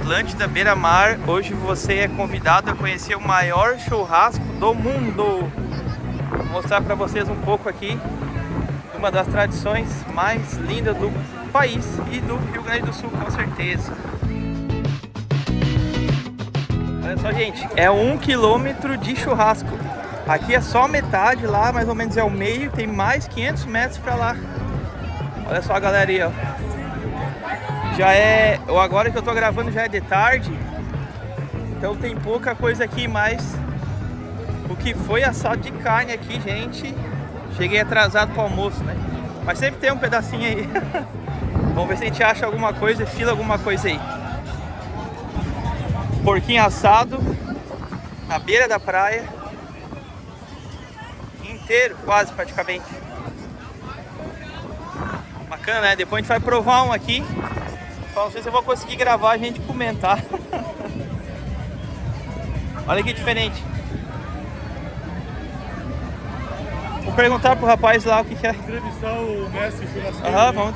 Atlântida Beira Mar. Hoje você é convidado a conhecer o maior churrasco do mundo. Vou mostrar para vocês um pouco aqui uma das tradições mais lindas do país e do Rio Grande do Sul, com certeza. Olha só, gente, é um quilômetro de churrasco. Aqui é só metade, lá mais ou menos é o meio, tem mais 500 metros para lá. Olha só a galera aí, ó. Já é, agora que eu tô gravando já é de tarde, então tem pouca coisa aqui, mas o que foi assado de carne aqui, gente, cheguei atrasado para almoço, né? Mas sempre tem um pedacinho aí. Vamos ver se a gente acha alguma coisa, fila alguma coisa aí. Porquinho assado, na beira da praia, inteiro, quase praticamente. Bacana, né? Depois a gente vai provar um aqui. Não sei se eu vou conseguir gravar a gente comentar. Olha que diferente. Vou perguntar pro rapaz lá o que, que é. Entrevistar o mestre churrasqueiro. Aham, vamos.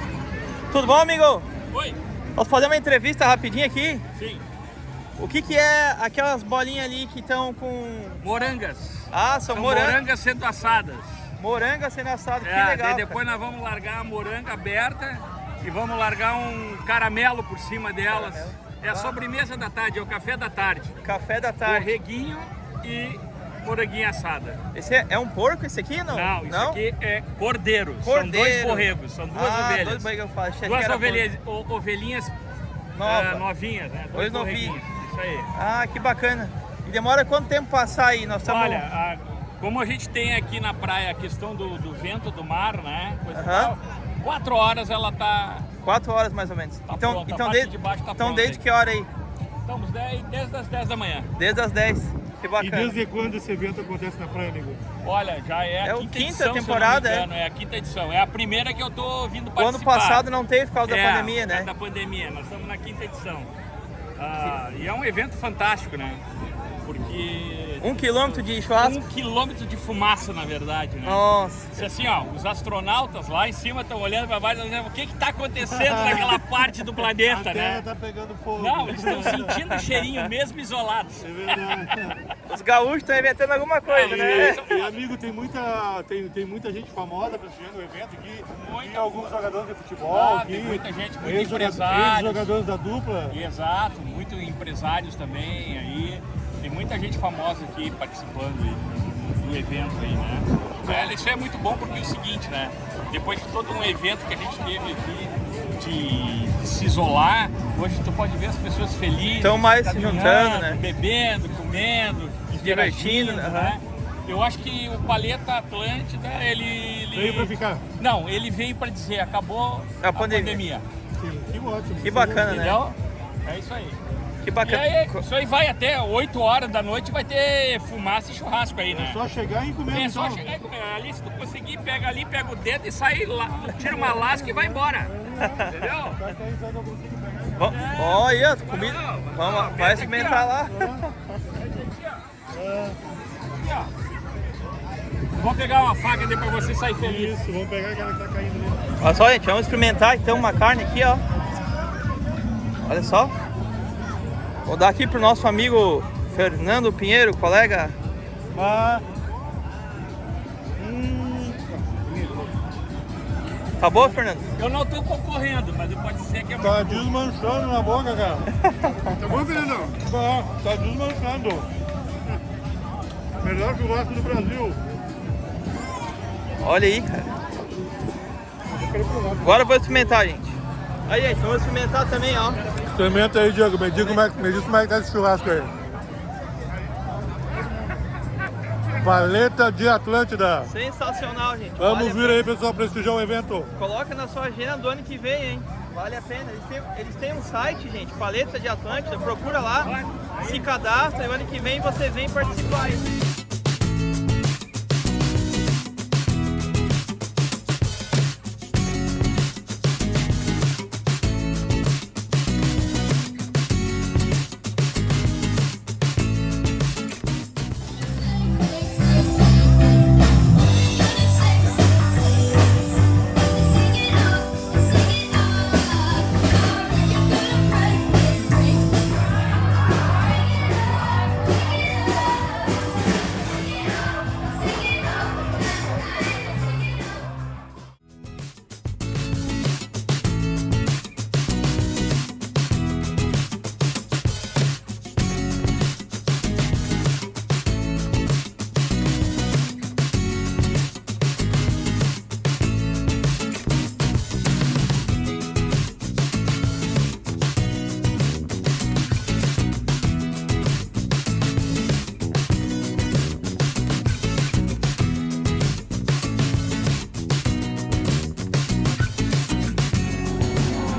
Tudo bom, amigo? Oi. Posso fazer uma entrevista rapidinho aqui? Sim. O que que é aquelas bolinhas ali que estão com... Morangas. Ah, são, São morangas. morangas sendo assadas. Moranga sendo assado, que É, legal. daí depois nós vamos largar a moranga aberta e vamos largar um caramelo por cima delas. Caramelo. É a sobremesa da tarde, é o café da tarde. Café da tarde. Borreguinho e moranguinha assada. Esse é, é um porco esse aqui, não? Não, isso aqui é cordeiro. São Cordeiro. dois borregos, são duas ah, ovelhas. dois borregos, eu falo. Achei que Duas era ovelhinhas, o- ovelhinhas Nova. ah, novinhas, né? Dois borreguinhos. novinhos. Isso aí. Ah, que bacana. E demora quanto tempo passar aí? Nós estamos... Olha, a- como a gente tem aqui na praia a questão do, do vento do mar, né? Coisa e Aham. tal, quatro horas ela tá. Quatro horas mais ou menos. Tá então, pronto, a então, desde, de baixo tá então pronta desde aí. que hora aí? Estamos dez- desde as 10 da manhã. Desde as 10. Que E bacana. desde quando esse evento acontece na praia, amigo? Olha, já é a É o quinta, quinta edição, temporada, engano, é? a quinta edição. É a primeira que eu tô vindo O participar. ano passado não teve por causa é, da pandemia, por causa né? Da pandemia, nós estamos na quinta edição. Ah, e é um evento fantástico, né? Porque Um quilômetro de churrasco? um quilômetro de fumaça, na verdade, né? Nossa. Se assim, ó, os astronautas lá em cima estão olhando para baixo e dizendo o que que tá acontecendo naquela parte do A planeta, terra né? tá pegando fogo. Não, eles estão sentindo o cheirinho mesmo isolados. É verdade. Os gaúchos estão inventando alguma coisa, né? E, e, amigo, tem muita, tem, tem muita gente famosa prestigiando o evento aqui. Muita. Tem alguns jogadores de futebol Ah, aqui. tem muita gente, muitos empresários. Ex-jogadores da dupla. Exato, muitos empresários também aí. Tem muita gente famosa aqui participando aí do evento aí, né? É, isso é muito bom porque é o seguinte, né? Depois de todo um evento que a gente teve aqui de, de se isolar, hoje tu pode ver as pessoas felizes. Tão mais se juntando, né? Bebendo, comendo, divertindo, interagindo, né? Eu acho que o Paleta Atlântida, ele... ele... Veio pra ficar. Não, ele veio para dizer, acabou A a pandemia. pandemia. Sim, que ótimo. Que bacana, né? Entendeu? É isso aí. Que E bacana. aí, isso aí vai até 8 horas da noite, vai ter fumaça e churrasco aí, né? É só chegar e comer. É só então. chegar e comer. Ali, se tu conseguir, pega ali, pega o dedo e sai lá, tira uma lasca e vai embora. Entendeu? Não consigo pegar. Vamos- Olha, comida. Vamos, vai experimentar lá. Aqui, ó. Vou pegar uma faca ali pra você sair feliz. Isso, vamos pegar aquela que tá caindo ali. Olha só, gente, vamos experimentar então uma carne aqui, ó. Olha só. Vou dar aqui pro nosso amigo Fernando Pinheiro, colega. Ah, Tá boa, Fernando? Eu não tô concorrendo, mas pode ser que é tá desmanchando na boca, cara. tá bom, Fernandão? Tá, tá desmanchando. Melhor churrasco do Brasil. Olha aí, cara. Agora eu vou experimentar, gente. Aí, gente, vamos experimentar também, ó. Experimenta aí, Diego. Me diz como é, me diz como é que tá esse churrasco aí. Paleta de Atlântida. Sensacional, gente. Vamos Vale vir aí, pessoal, prestigiar o evento. Coloca na sua agenda do ano que vem, hein? Vale a pena. Eles têm, eles têm um site, gente, Paleta de Atlântida. Procura lá, se cadastra e o ano que vem você vem participar.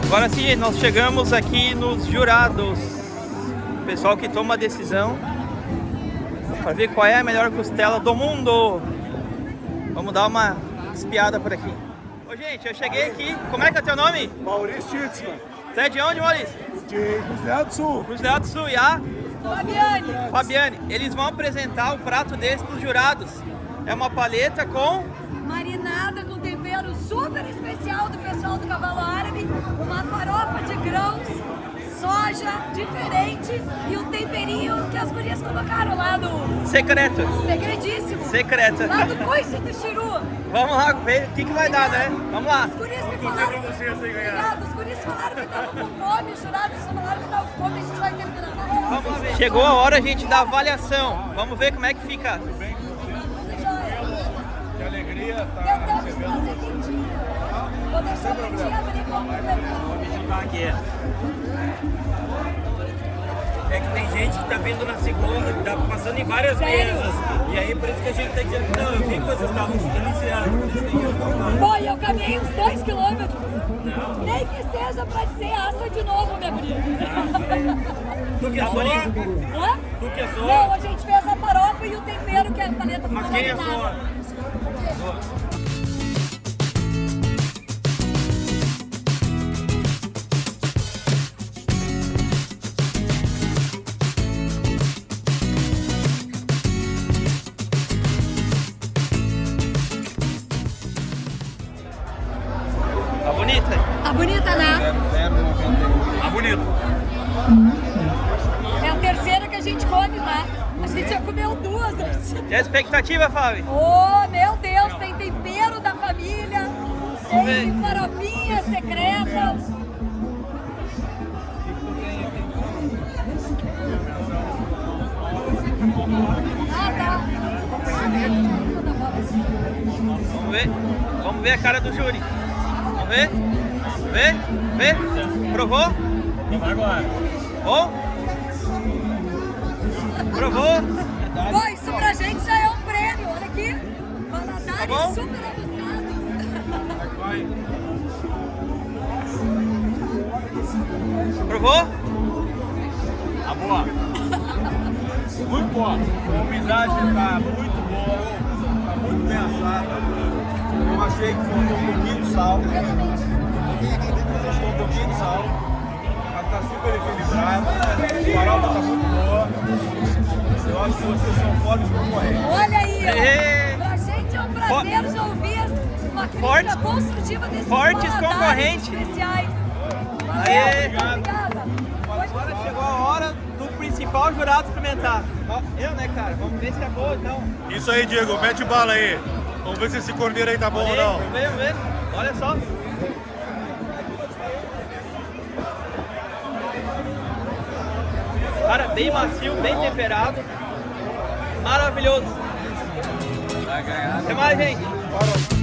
Agora sim, nós chegamos aqui nos jurados. O pessoal que toma a decisão para ver qual é a melhor costela do mundo. Vamos dar uma espiada por aqui. Ô gente, eu cheguei aqui. Como é que é teu nome? Maurício Titzman, Você é de onde, Maurício? de Cruzeiros do Sul. Cruzeiro do Sul e a Fabiane, Fabiane. Eles vão apresentar o prato desse para os jurados. É uma paleta com marinada com super especial do pessoal do Cavalo Árabe, uma farofa de grãos, soja diferente e um temperinho que as gurias colocaram lá no secreto. segredíssimo. Secreto. Lá do coice do Chiru. Vamos lá ver o que, que vai dar, né? Vamos lá. As gurias me falaram... Obrigado, os gurias falaram que estavam com fome, os jurados falaram que estavam com fome, a gente vai terminar. Vamos ver. Chegou a hora, gente, da avaliação. Vamos ver como é que fica. Que alegria Tentamos fazer. Vou deixar pra ti abrir como É que tem gente que tá vindo na segunda, que tá passando em várias Sério? mesas. E aí por isso que a gente tá dizendo, não, eu vi que vocês estavam eu tô Pô, e eu caminhei uns dois quilômetros. Nem que seja pra dizer assa de novo, minha guria. Tu que é só? Hã? Tu que é só? Não, a gente fez a farofa e o tempero que é a paleta Mas quem é gente já comeu duas antes. E a expectativa, Fábio? Oh, meu Deus, tem tempero da família, tem farofinha secreta. Ah, tá. Vamos ver. Vamos ver a cara do júri. Vamos ver. Vê? Vê? Provou? Agora. Bom? Provou? Pô, isso pra gente já é um prêmio, olha aqui. Valadares Tá bom? super aguçados. Provou? Tá boa. Muito boa. A umidade está muito boa, está muito bem assada. Eu achei que faltou um pouquinho de sal. Faltou um pouquinho de sal. Mas está super equilibrada. A farofa está muito boa. Eu acho que vocês são fortes concorrentes. Olha aí, ó. Pra gente é um prazer já ouvir uma crítica Fortes- construtiva desses fortes concorrentes. especiais. Valeu, Aê! obrigada. Agora chegou a hora do principal jurado experimentar. Eu, né, cara? Vamos ver se é boa, então. Isso aí, Diego. Mete bala aí. Vamos ver se esse corneiro aí tá bom ou Aí, não. Vamos ver, vamos ver. Olha só. Cara, bem macio, bem temperado. Maravilhoso. Até mais, gente.